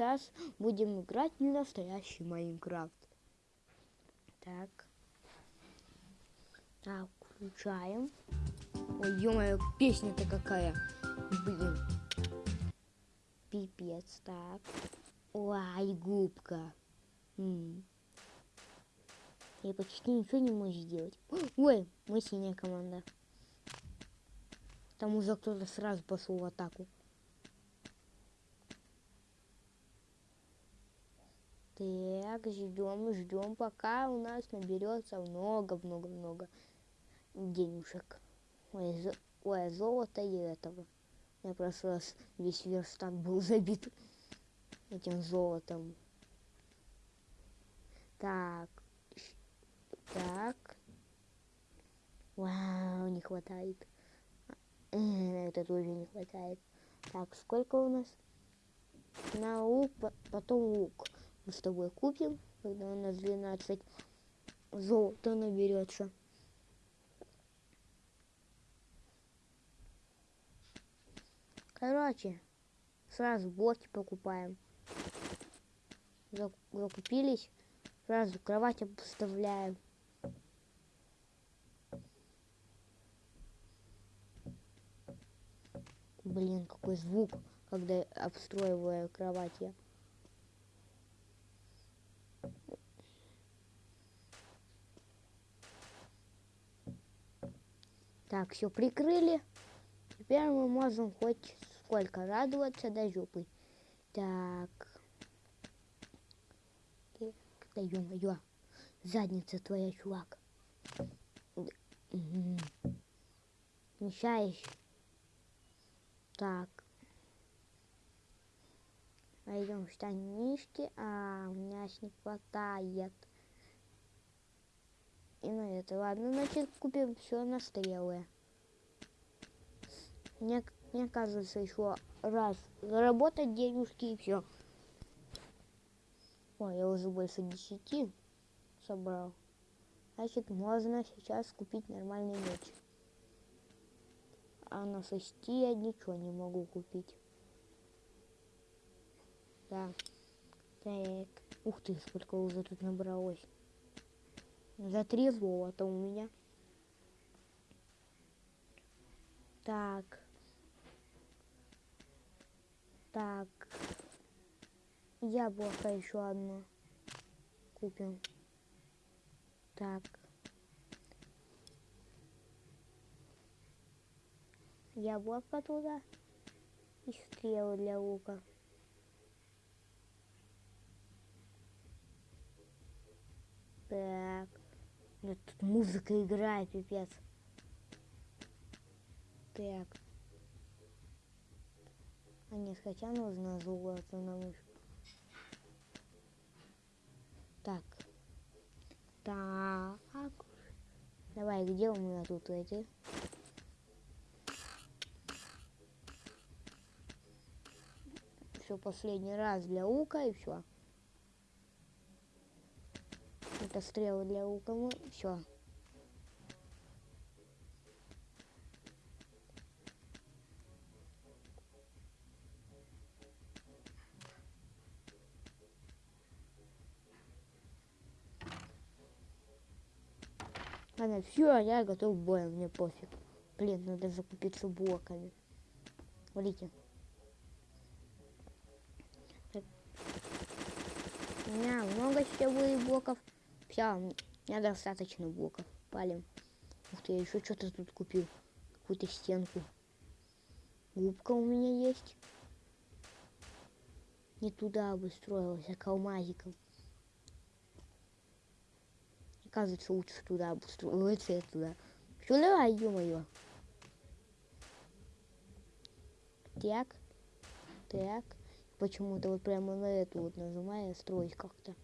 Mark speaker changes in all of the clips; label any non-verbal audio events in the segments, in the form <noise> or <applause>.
Speaker 1: сейчас будем играть в настоящий Майнкрафт. Так. Так, включаем. Ой, ё песня-то какая. Блин. Пипец, так. Ой, губка. М. Я почти ничего не могу сделать. Ой, мы синяя команда. Там уже кто-то сразу пошел в атаку. Так, ждем, ждем, пока у нас наберется много-много-много денежек. Ой, зо... Ой, золото и этого. Я просто раз весь верстак был <laughs> забит этим золотом. Так. Так. Вау, не хватает. Это тоже не хватает. Так, сколько у нас? На лук, потом лук. Мы с тобой купим, когда у нас 12 золота наберется. Короче, сразу блоки покупаем. Закупились, сразу кровать обставляем. Блин, какой звук, когда обстроиваю кровать. Так, все прикрыли. Теперь мы можем хоть сколько радоваться до жопы. Так. Да ё-моё. Задница твоя, чувак. Угу. Мешаешь. Так. Пойдем штанишки. А, у меня не хватает. Это. Ладно, значит, купим все на стрелы. Мне, мне кажется, еще раз заработать денежки и все. Ой, я уже больше десяти собрал. Значит, можно сейчас купить нормальный меч а на шести я ничего не могу купить. Да. Так. Ух ты, сколько уже тут набралось. За три золота у меня. Так. Так. Яблоко еще одно. Купим. Так. яблоко туда и стрелы для лука. Так. Нет, тут музыка играет, пипец. Так. А нет, хотя нужно золото на мышку. Так. Так. Давай, где у меня тут эти? все последний раз для лука и все. Это стрелы для лука, ну все. Ладно, все, я готов к бою, мне пофиг. Блин, надо закупиться блоками. Смотрите. У меня много сетевых блоков. Все, у меня достаточно блоков. Палим. Ух ты, я еще что-то тут купил. Какую-то стенку. Губка у меня есть. Не туда обустроилась, а к алмазикам. Оказывается, лучше туда обустроиться, я туда. Все, давай, ё-моё. Так. Так почему-то вот прямо на эту вот нажимаю строить как-то.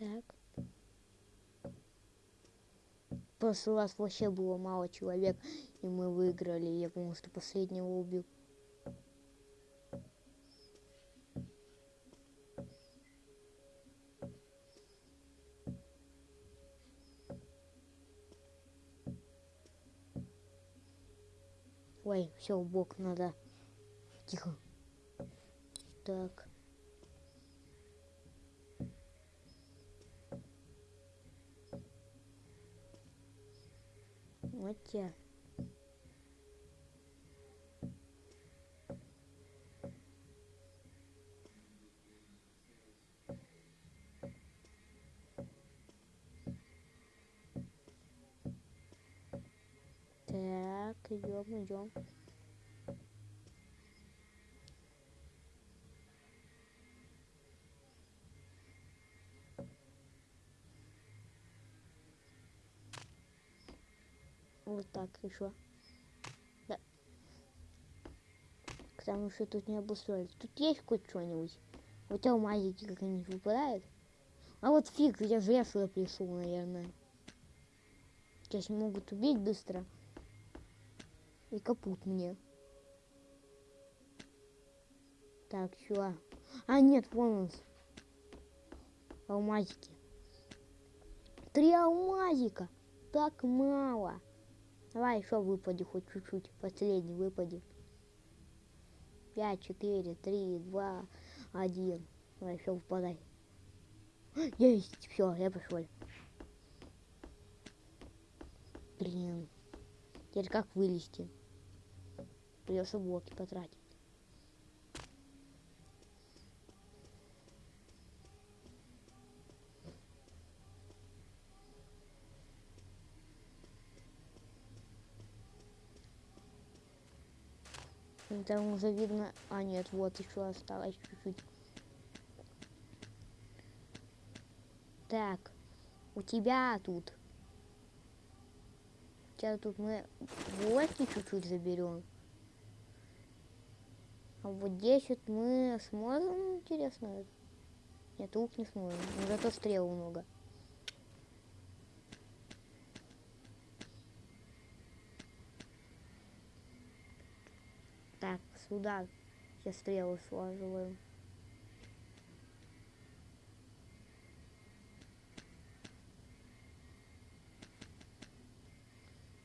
Speaker 1: Так. В прошлый раз вообще было мало человек, и мы выиграли. Я, потому что последнего убил. Ой, все, в бок надо. Тихо. Так. Вот те. Так, идем, идем. Вот еще. Да. Потому что тут не обустроили. Тут есть хоть что-нибудь? Тебя алмазики как-нибудь выпадают? А вот фиг, я сюда пришел, наверное. Сейчас могут убить быстро. И капут мне. Так, чё? А, нет, вон он. Алмазики. Три алмазика. Так мало. Давай еще выпади хоть чуть-чуть. Последний выпади. Пять, четыре, три, два, один. Давай еще выпадай. <gasps> Есть, все, я пошел. Блин. Теперь как вылезти? Придется блоки потратить. Там уже видно... А, нет, вот еще осталось чуть-чуть. Так, у тебя тут. Сейчас тут мы блоки чуть-чуть заберем. А вот здесь вот мы сможем, интересно? Нет, лук не сможем. Зато стрел много. Сюда все стрелы слаживаем.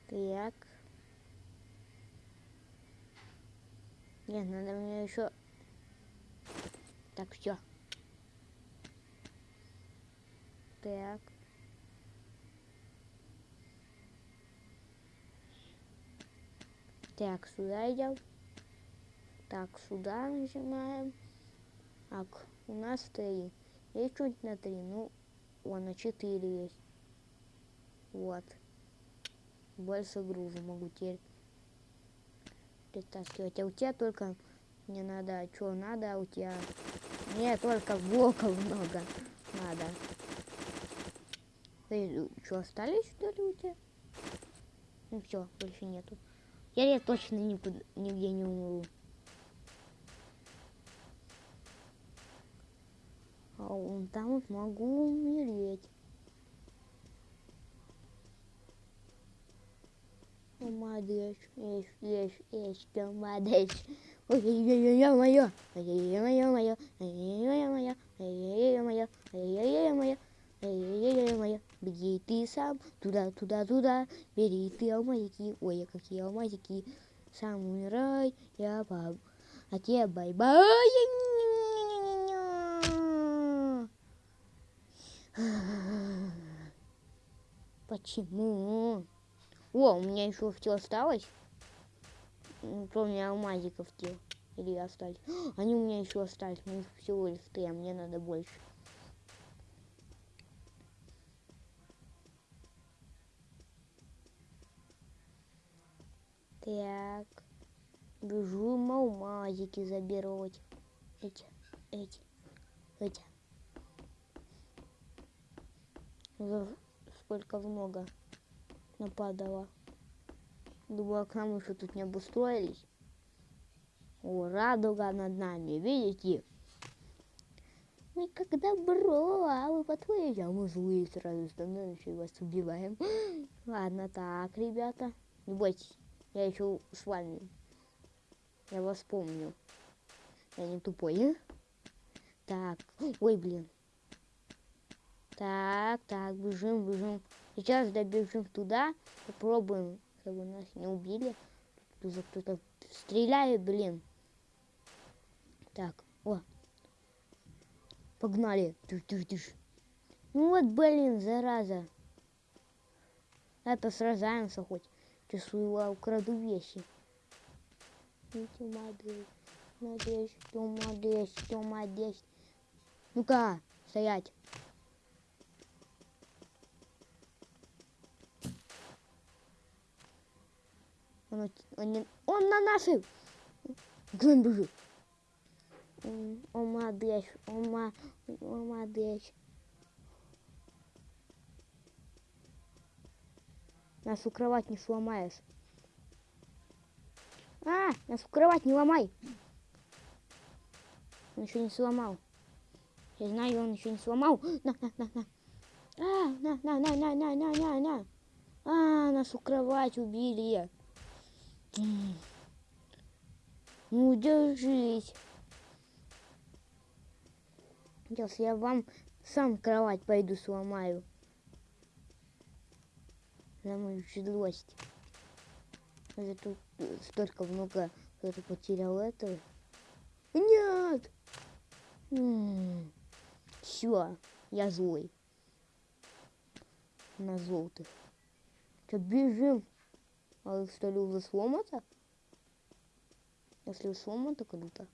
Speaker 1: Так. Нет, надо мне еще... Так, все. Так. Так, сюда идем. Так, сюда нажимаем. Так, у нас три. Есть что-нибудь на три? Ну, вон на четыре есть. Вот. Больше груза могу теперь притаскивать. А у тебя только не надо, а что надо, а у тебя... Мне только блоков много надо. Ты что, остались что ли у тебя? Ну все, больше нету. Я, я точно никуда, нигде не умру. А вон там вот могу умереть. Ты молодец. Ой-ой-ой, моё, ой-ой-ой, моё, ой-ой-ой, моё, ой-ой-ой, моё, ой-ой-ой, моё, ой-ой-ой, моё. Беги ты сам, туда, туда, туда, бери ты алмазики, ой, какие алмазики. Сам умирай, я баб, а тебе bye-bye. Почему? О, у меня еще все осталось. Кроме алмазиков те. Или остались. <gasps> Они у меня еще остались. У них всего лишь три, а мне надо больше. Так. Бежу алмазики заберуть. Эти, эти, эти. Сколько много нападала. Думала, к нам еще тут не обустроились. О, радуга над нами, видите? Мы как добро, а вы по-твоему, а мы злые сразу становимся и вас убиваем. <gasps> Ладно, так, ребята, не бойтесь, я еще с вами. Я вас помню. Я не тупой. Так, ой, блин. Так, так, бежим, бежим. Сейчас добежим туда, попробуем, чтобы нас не убили. Тут же кто-то стреляет, блин. Так, о. Погнали. Тыш, тыш, тыш. Ну вот, блин, зараза. Это сражаемся хоть. Чувствую, я украду вещи. Молодец, молодец, молодец, молодец. Ну-ка, стоять. Он, он, он на нашей. М, Он молодец, он молодец. Нашу кровать не сломаешь. А, нашу кровать не ломай. Он еще не сломал. Я знаю, он еще не сломал. На, на, на, на. А, на, на, на, на, на, на, на, на. А, нашу кровать убили. Ну, держись. Сейчас я вам сам кровать пойду сломаю. За мою злость. Я тут столько много кто-то потерял этого. Нет! Все, я злой. На желтых. Что, бежим? А что ли уже сломано? Если сломано, то круто.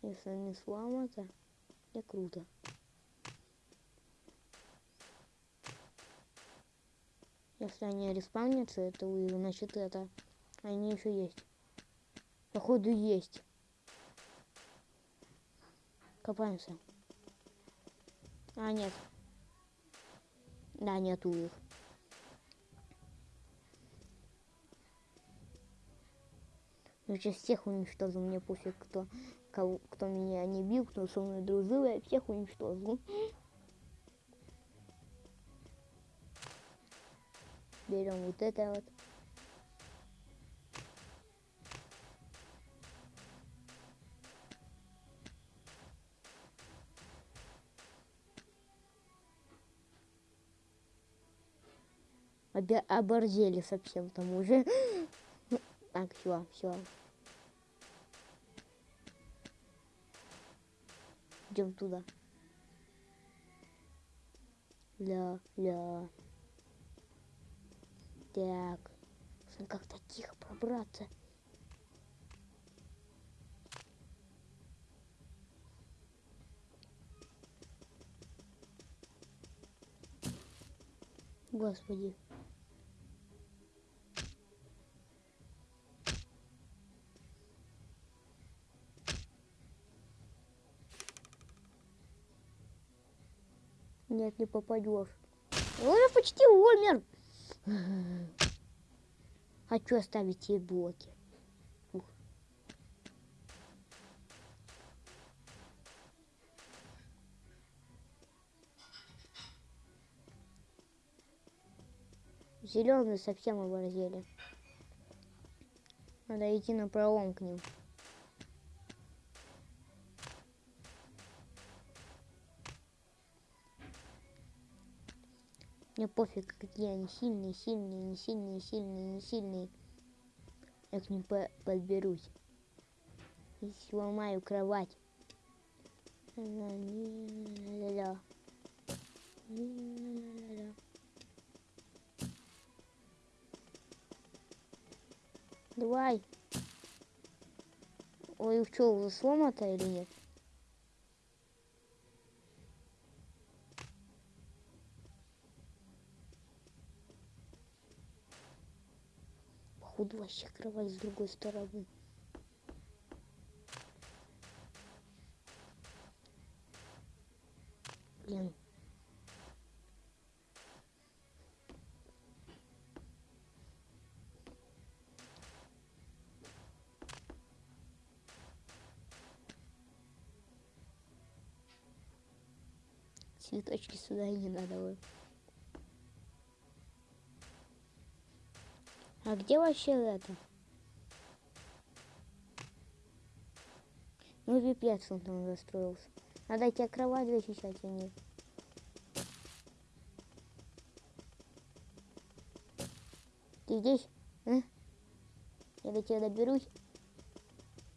Speaker 1: Если не сломано, не круто. Если они респаунятся, это вы, значит это. Они еще есть. Походу есть. Копаемся. А, нет. Да, нету их. Я сейчас всех уничтожу, мне пофиг, кто, кого, кто меня не бил, кто со мной дружил, я всех уничтожу. Берем вот это вот. Обе- оборзели совсем там уже. <laughs> Так, все, все. Идем туда. Ля, ля. Так. Нужно как-то тихо пробраться. Господи. Нет, не попадешь. Он уже почти умер. Хочу оставить ей блоки. Зеленые совсем оборзели. Надо идти на пролом к ним. Мне пофиг, какие они сильные, сильные, не сильные, сильные, не сильные. Я к ним по- подберусь. И сломаю кровать. Давай. Ой, что, уже сломато или нет? Походу вообще кровать с другой стороны. Блин. Цветочки сюда и не надо. вот. А где вообще это? Ну пипец он там застроился. Надо тебе кровать защищать, а нет. Ты здесь? А? Я до тебя доберусь.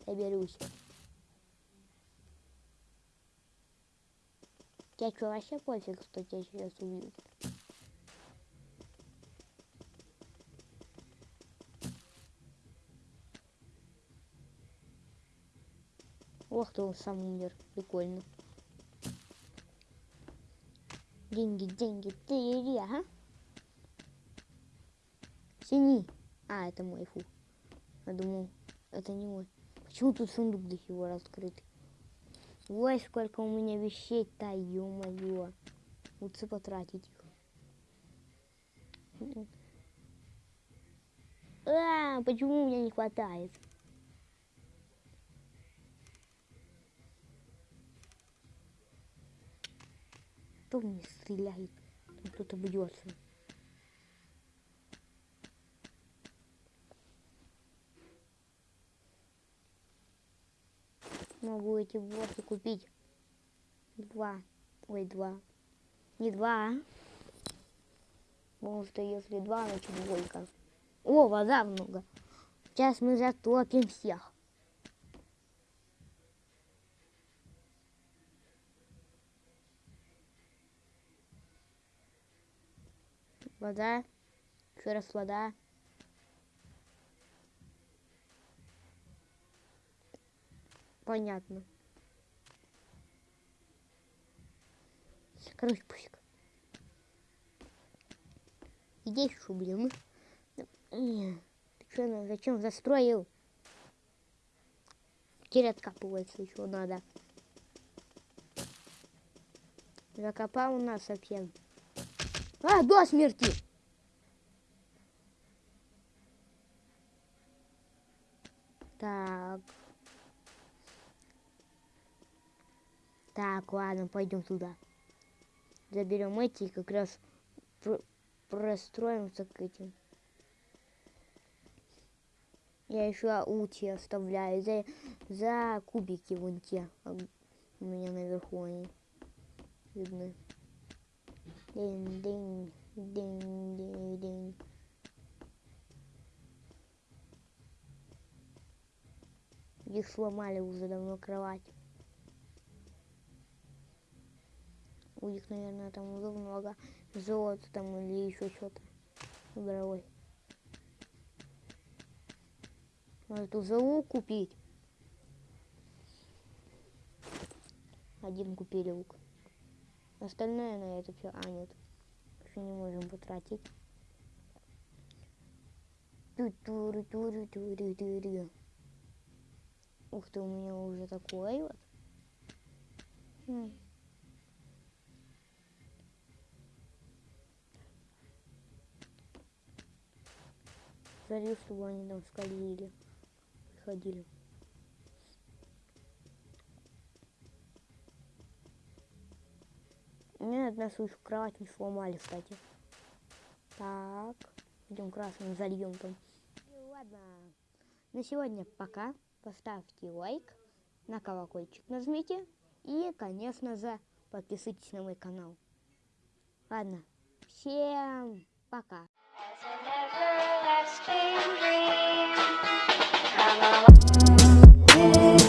Speaker 1: Доберусь. Тебя что, вообще пофиг, что тебя сейчас убьют? Ох ты, он сам умер. Прикольно. Деньги, деньги, ты, ага. Синий. А, это мой, фу. Я думал, это не мой. Почему тут сундук до пор раскрытый? Ой, сколько у меня вещей-то, ё-моё. Лучше потратить их. А, почему у меня не хватает? Кто мне стреляет? Там кто-то бьется. Могу эти блоки купить. Два. Ой, два. Не два. а? Потому что если два, значит двойка. О, вода много. Сейчас мы затопим всех. Вода. Еще раз вода. Понятно. Короче, пусть. Здесь что, блин? Ты что, зачем застроил? Теперь откапывается еще надо. Закопал у нас совсем. А, до смерти! Так. Так, ладно, пойдем туда. Заберем эти и как раз пр простроимся к этим. Я еще ути оставляю за, за кубики вон те. а У меня наверху они видны. День, день, день, день, день. Их сломали уже давно кровать. У них, наверное, там уже много золота там или еще что-то. Дорогой. Надо эту залу купить. Один купили лук. Остальное на это все. А, нет. Еще не можем потратить. Ух ты, у меня уже такой вот. Хм. Смотри, чтобы они там скользили. Приходили. Мне одна свою кровать не сломали, кстати. Так, идем красным зальем там. Ну, ладно, на сегодня пока. Поставьте лайк, на колокольчик нажмите и, конечно же, подписывайтесь на мой канал. Ладно, всем пока.
Speaker 2: As an everlasting dream.